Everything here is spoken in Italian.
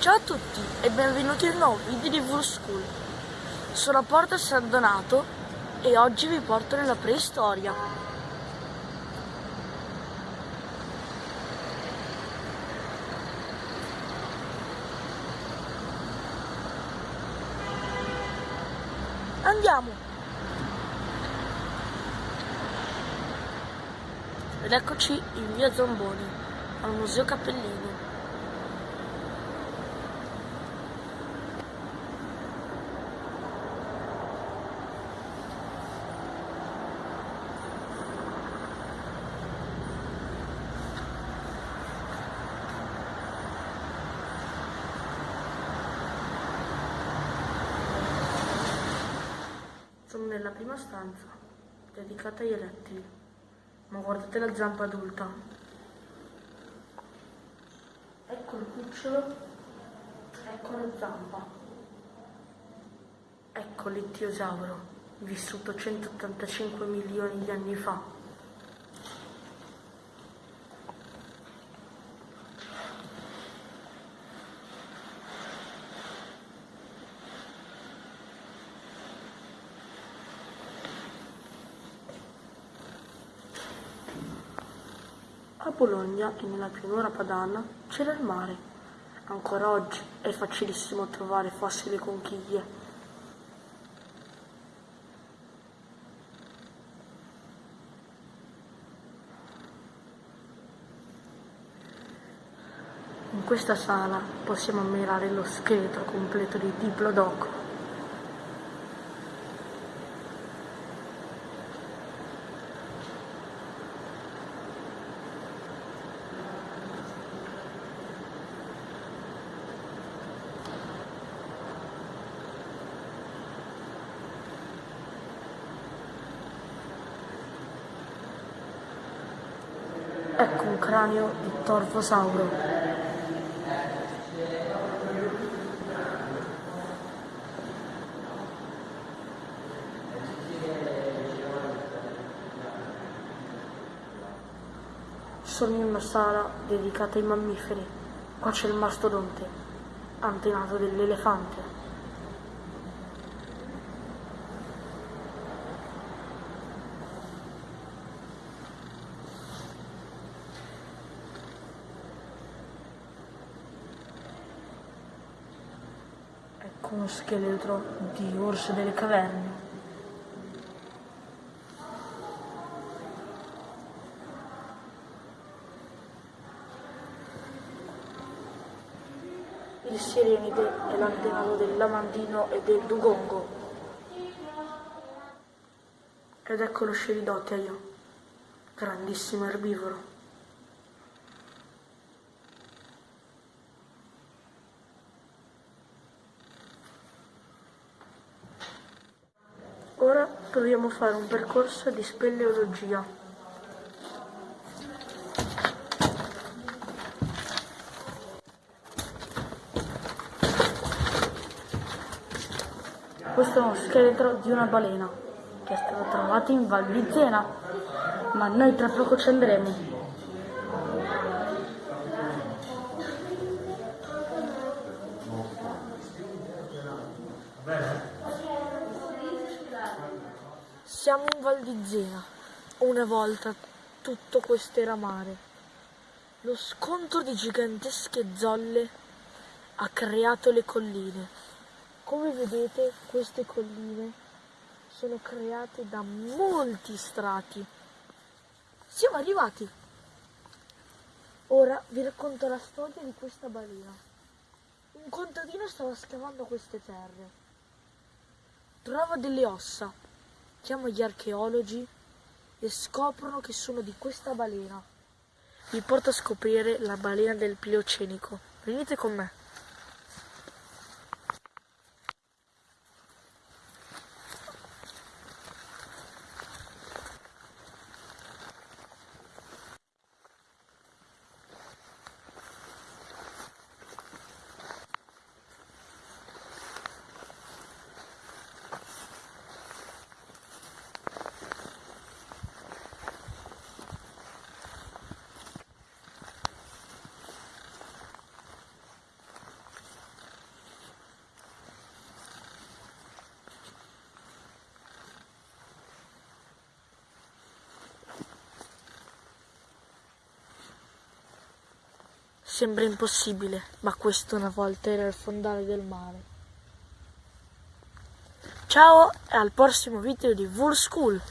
Ciao a tutti e benvenuti in un nuovo video di Vul School. Sono a Porto San Donato e oggi vi porto nella preistoria. Andiamo! Ed eccoci in via Zamboni, al Museo Cappellini. Sono nella prima stanza, dedicata agli rettili. Ma guardate la zampa adulta. Ecco il cucciolo, ecco la zampa. Ecco l'Ittiosauro, vissuto 185 milioni di anni fa. A Bologna e nella pianura padana c'era il mare. Ancora oggi è facilissimo trovare fossili conchiglie. In questa sala possiamo ammirare lo scheletro completo di Diplodocus. Ecco un cranio di Torfosauro. Sono in una sala dedicata ai mammiferi. Qua c'è il mastodonte, antenato dell'elefante. Ecco uno scheletro di orso delle caverne. Il sirenide è l'antenato del lamandino e del dugongo. Ed ecco lo sceridotteio, grandissimo erbivoro. Ora dobbiamo fare un percorso di speleologia. Questo è uno scheletro di una balena che è stato trovato in Val di Zena, ma noi tra poco ci andremo. Siamo in Val di Zena. Una volta tutto questo era mare. Lo scontro di gigantesche zolle ha creato le colline. Come vedete queste colline sono create da molti strati. Siamo arrivati. Ora vi racconto la storia di questa balena. Un contadino stava scavando queste terre. Trova delle ossa chiama gli archeologi e scoprono che sono di questa balena. Vi porto a scoprire la balena del Pliocenico. Venite con me. Sembra impossibile, ma questo una volta era il fondale del mare. Ciao e al prossimo video di Wool School!